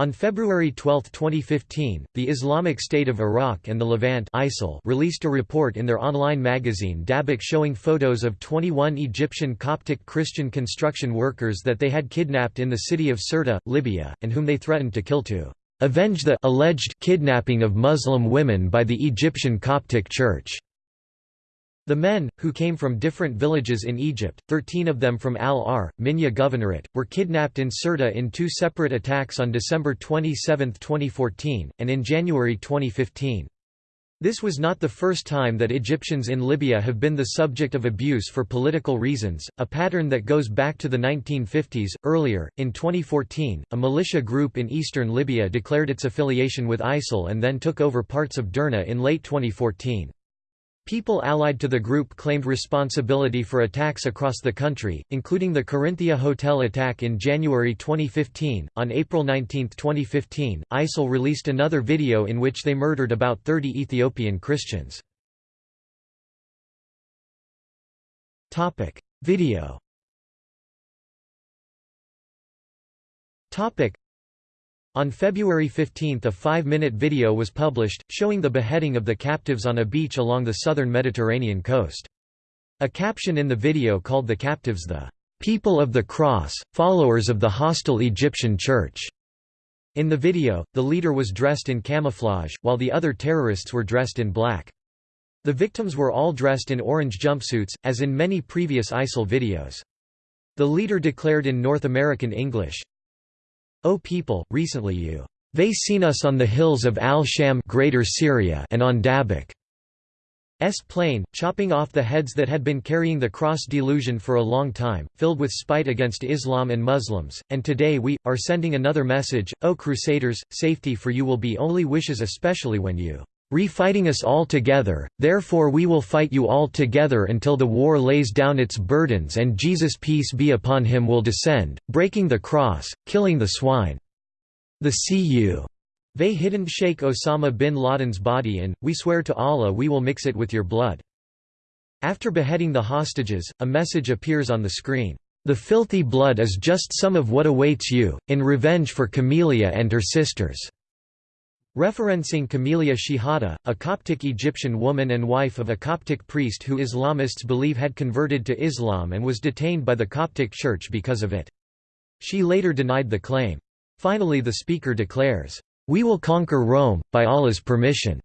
On February 12, 2015, the Islamic State of Iraq and the Levant ISIL released a report in their online magazine Dabiq showing photos of 21 Egyptian Coptic Christian construction workers that they had kidnapped in the city of Sirte, Libya, and whom they threatened to kill to avenge the alleged kidnapping of Muslim women by the Egyptian Coptic Church. The men, who came from different villages in Egypt, 13 of them from Al-Ar, Minya Governorate, were kidnapped in Sirte in two separate attacks on December 27, 2014, and in January 2015. This was not the first time that Egyptians in Libya have been the subject of abuse for political reasons, a pattern that goes back to the 1950s. Earlier, in 2014, a militia group in eastern Libya declared its affiliation with ISIL and then took over parts of Derna in late 2014. People allied to the group claimed responsibility for attacks across the country, including the Corinthia hotel attack in January 2015. On April 19, 2015, ISIL released another video in which they murdered about 30 Ethiopian Christians. Topic: Video. Topic: on February 15 a five-minute video was published, showing the beheading of the captives on a beach along the southern Mediterranean coast. A caption in the video called the captives the "...people of the cross, followers of the hostile Egyptian church." In the video, the leader was dressed in camouflage, while the other terrorists were dressed in black. The victims were all dressed in orange jumpsuits, as in many previous ISIL videos. The leader declared in North American English, O people, recently you they seen us on the hills of Al-Sham Greater Syria and on Dabiq. S plain, chopping off the heads that had been carrying the cross delusion for a long time, filled with spite against Islam and Muslims, and today we, are sending another message, O Crusaders, safety for you will be only wishes especially when you Refighting us all together, therefore we will fight you all together until the war lays down its burdens and Jesus peace be upon him will descend, breaking the cross, killing the swine. The cu. They hidden Sheikh Osama bin Laden's body and, we swear to Allah we will mix it with your blood. After beheading the hostages, a message appears on the screen. The filthy blood is just some of what awaits you, in revenge for Camelia and her sisters. Referencing Camelia Shehata, a Coptic Egyptian woman and wife of a Coptic priest who Islamists believe had converted to Islam and was detained by the Coptic Church because of it. She later denied the claim. Finally the speaker declares, "'We will conquer Rome, by Allah's permission'",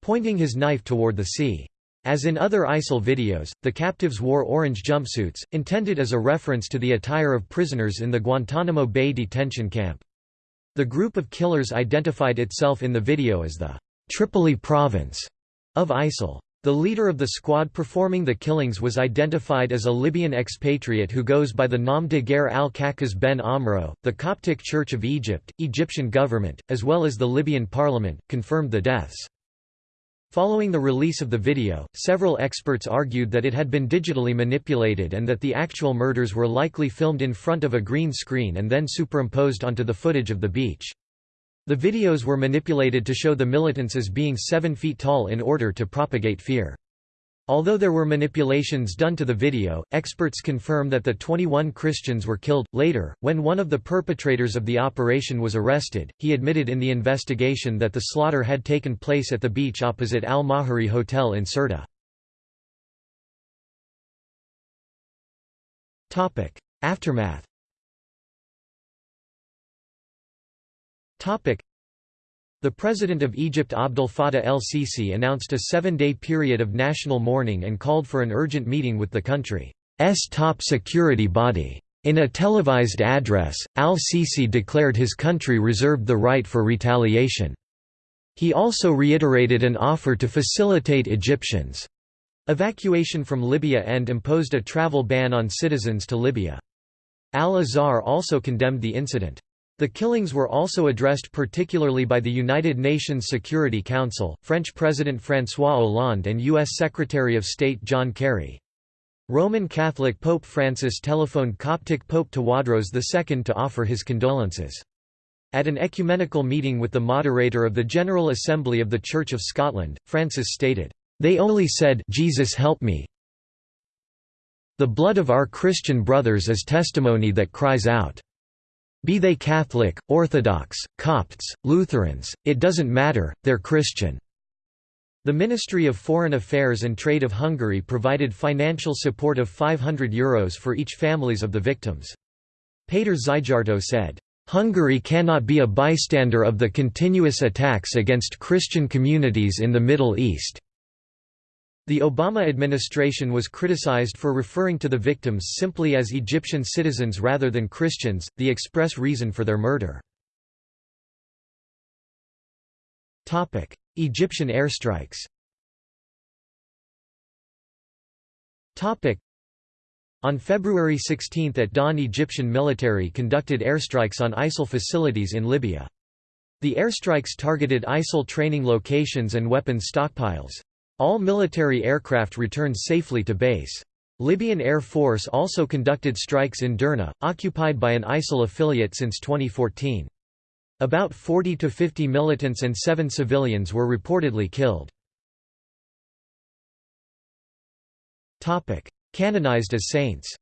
pointing his knife toward the sea. As in other ISIL videos, the captives wore orange jumpsuits, intended as a reference to the attire of prisoners in the Guantanamo Bay detention camp. The group of killers identified itself in the video as the Tripoli province of ISIL. The leader of the squad performing the killings was identified as a Libyan expatriate who goes by the nom de guerre al-Kakaz ben Amro. The Coptic Church of Egypt, Egyptian government, as well as the Libyan parliament, confirmed the deaths. Following the release of the video, several experts argued that it had been digitally manipulated and that the actual murders were likely filmed in front of a green screen and then superimposed onto the footage of the beach. The videos were manipulated to show the militants as being seven feet tall in order to propagate fear. Although there were manipulations done to the video, experts confirm that the 21 Christians were killed. Later, when one of the perpetrators of the operation was arrested, he admitted in the investigation that the slaughter had taken place at the beach opposite Al Mahari Hotel in Sirte. Aftermath the President of Egypt Abdel Fattah el-Sisi announced a seven-day period of national mourning and called for an urgent meeting with the country's top security body. In a televised address, al-Sisi declared his country reserved the right for retaliation. He also reiterated an offer to facilitate Egyptians' evacuation from Libya and imposed a travel ban on citizens to Libya. Al-Azhar also condemned the incident. The killings were also addressed particularly by the United Nations Security Council, French President François Hollande and U.S. Secretary of State John Kerry. Roman Catholic Pope Francis telephoned Coptic Pope Tawadros II to offer his condolences. At an ecumenical meeting with the moderator of the General Assembly of the Church of Scotland, Francis stated, "...they only said Jesus help me. The blood of our Christian brothers is testimony that cries out." Be they Catholic, Orthodox, Copts, Lutherans, it doesn't matter, they're Christian." The Ministry of Foreign Affairs and Trade of Hungary provided financial support of €500 Euros for each families of the victims. Péter Szijjártó said, Hungary cannot be a bystander of the continuous attacks against Christian communities in the Middle East. The Obama administration was criticized for referring to the victims simply as Egyptian citizens rather than Christians, the express reason for their murder. Egyptian airstrikes on February 16 at dawn Egyptian military conducted airstrikes on ISIL facilities in Libya. The airstrikes targeted ISIL training locations and weapons stockpiles. All military aircraft returned safely to base. Libyan Air Force also conducted strikes in Derna, occupied by an ISIL affiliate since 2014. About 40 to 50 militants and 7 civilians were reportedly killed. Canonized as saints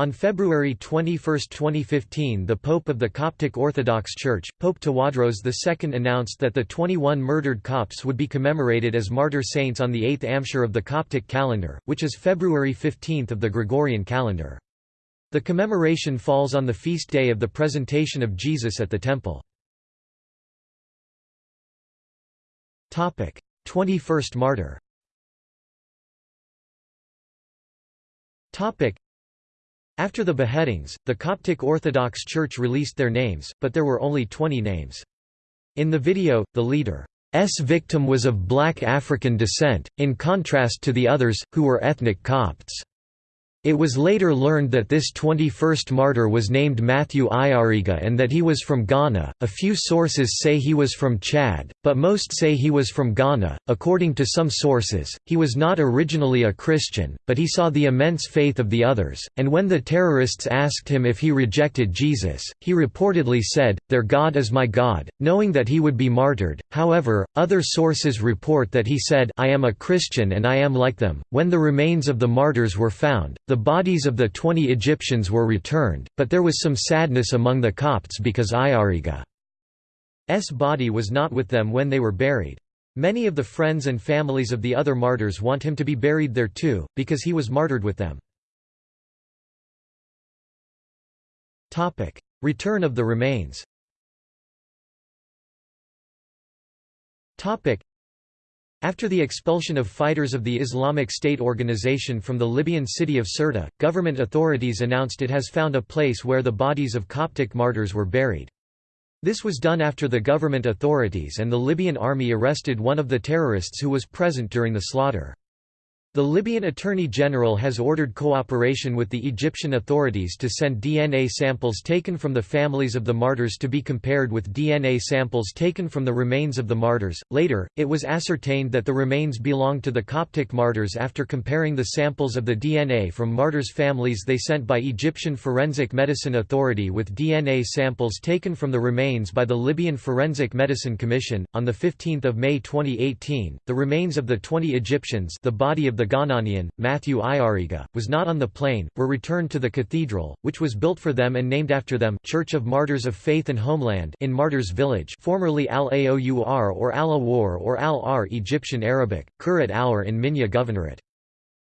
on February 21, 2015 the Pope of the Coptic Orthodox Church, Pope Tawadros II announced that the 21 murdered Copts would be commemorated as martyr saints on the 8th Amshir of the Coptic calendar, which is February 15 of the Gregorian calendar. The commemoration falls on the feast day of the presentation of Jesus at the Temple. 21st martyr After the beheadings, the Coptic Orthodox Church released their names, but there were only 20 names. In the video, the leader's victim was of black African descent, in contrast to the others, who were ethnic Copts. It was later learned that this 21st martyr was named Matthew Ayariga and that he was from Ghana. A few sources say he was from Chad, but most say he was from Ghana. According to some sources, he was not originally a Christian, but he saw the immense faith of the others, and when the terrorists asked him if he rejected Jesus, he reportedly said, Their God is my God, knowing that he would be martyred. However, other sources report that he said, I am a Christian and I am like them. When the remains of the martyrs were found, the bodies of the twenty Egyptians were returned, but there was some sadness among the Copts because Ayariga's body was not with them when they were buried. Many of the friends and families of the other martyrs want him to be buried there too, because he was martyred with them. Return of the remains after the expulsion of fighters of the Islamic State organization from the Libyan city of Sirte, government authorities announced it has found a place where the bodies of Coptic martyrs were buried. This was done after the government authorities and the Libyan army arrested one of the terrorists who was present during the slaughter. The Libyan Attorney General has ordered cooperation with the Egyptian authorities to send DNA samples taken from the families of the martyrs to be compared with DNA samples taken from the remains of the martyrs. Later, it was ascertained that the remains belonged to the Coptic martyrs after comparing the samples of the DNA from martyrs' families they sent by Egyptian Forensic Medicine Authority with DNA samples taken from the remains by the Libyan Forensic Medicine Commission. On the 15th of May 2018, the remains of the 20 Egyptians, the body of the Ghananian, Matthew Ayariga, was not on the plane, were returned to the cathedral, which was built for them and named after them Church of Martyrs of Faith and Homeland in Martyrs Village formerly Al-Aour or Al-Awar or Al-Ar Egyptian Arabic, Kurat Aur in Minya Governorate.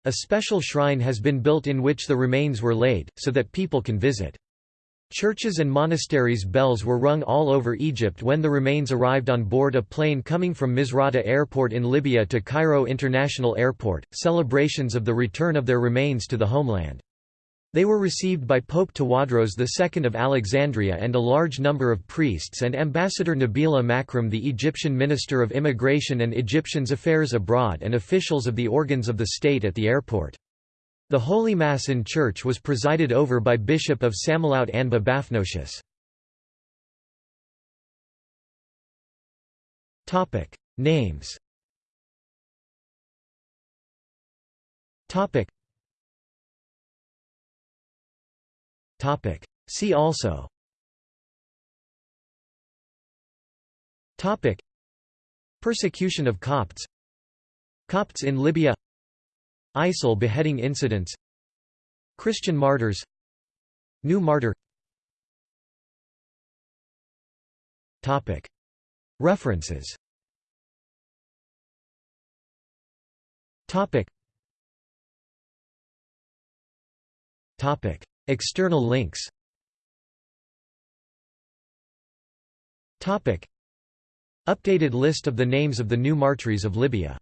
A special shrine has been built in which the remains were laid, so that people can visit. Churches and monasteries' bells were rung all over Egypt when the remains arrived on board a plane coming from Misrata Airport in Libya to Cairo International Airport, celebrations of the return of their remains to the homeland. They were received by Pope Tawadros II of Alexandria and a large number of priests and Ambassador Nabila Makram the Egyptian Minister of Immigration and Egyptians Affairs Abroad and officials of the organs of the state at the airport. The Holy Mass in church was presided over by Bishop of Samalut Anba Bafnosius. Names. Topic. Topic. See also. Topic. Persecution of Copts. Copts in Libya ISIL beheading incidents Christian martyrs New martyr. References. External links. Updated list of the names of the new martyrs of Libya